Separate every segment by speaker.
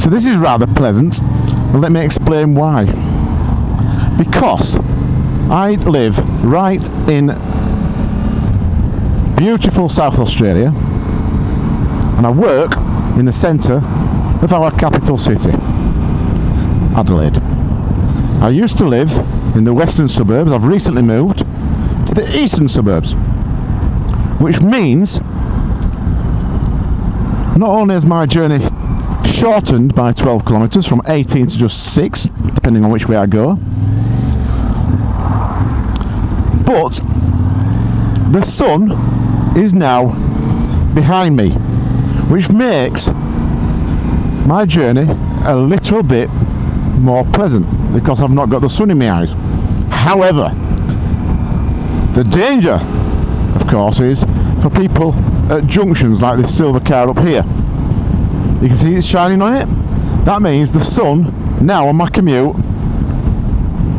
Speaker 1: So this is rather pleasant, let me explain why. Because I live right in beautiful South Australia, and I work in the centre of our capital city, Adelaide. I used to live in the western suburbs, I've recently moved to the eastern suburbs, which means not only is my journey shortened by 12 kilometres from 18 to just 6 depending on which way I go. But the sun is now behind me which makes my journey a little bit more pleasant because I've not got the sun in my eyes. However the danger of course is for people at junctions like this silver car up here you can see it's shining on it. That means the sun now on my commute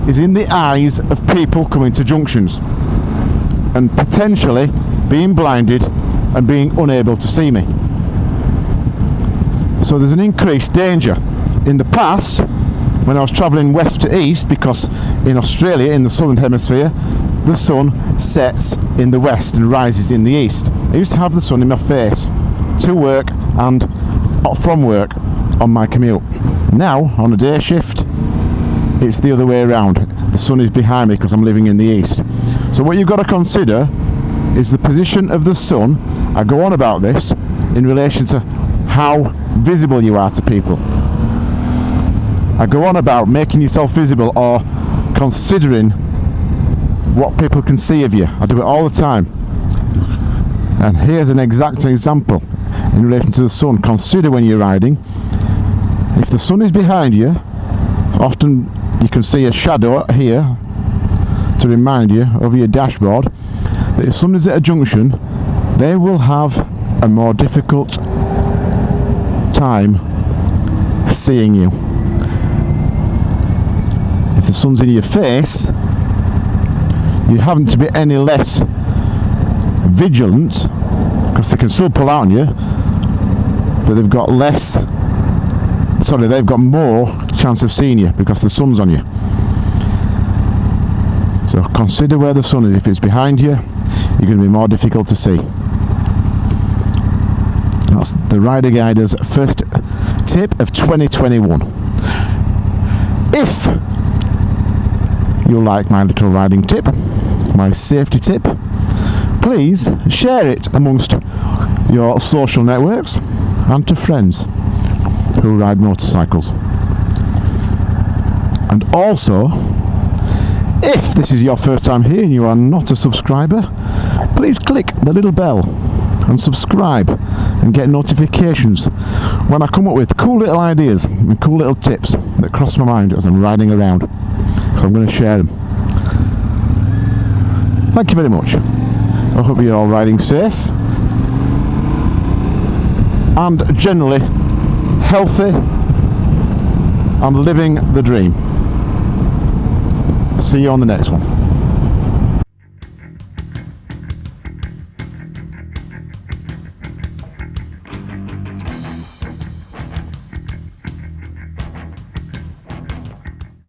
Speaker 1: is in the eyes of people coming to junctions and potentially being blinded and being unable to see me. So there's an increased danger. In the past when I was travelling west to east because in Australia in the southern hemisphere the sun sets in the west and rises in the east. I used to have the sun in my face to work and from work on my commute. Now, on a day shift, it's the other way around. The sun is behind me because I'm living in the east. So what you've got to consider is the position of the sun. I go on about this in relation to how visible you are to people. I go on about making yourself visible or considering what people can see of you. I do it all the time. And here's an exact example in relation to the sun. Consider when you're riding, if the sun is behind you, often you can see a shadow here to remind you over your dashboard that if someone's at a junction, they will have a more difficult time seeing you. If the sun's in your face, you haven't to be any less vigilant because they can still pull out on you but they've got less sorry they've got more chance of seeing you because the sun's on you. So consider where the sun is. If it's behind you you're going to be more difficult to see. That's the rider guider's first tip of 2021 if you like my little riding tip my safety tip please share it amongst your social networks and to friends who ride motorcycles. And also, if this is your first time here and you are not a subscriber, please click the little bell and subscribe and get notifications when I come up with cool little ideas and cool little tips that cross my mind as I'm riding around. So I'm going to share them. Thank you very much. I hope you're all riding safe and generally healthy and living the dream. See you on the next one.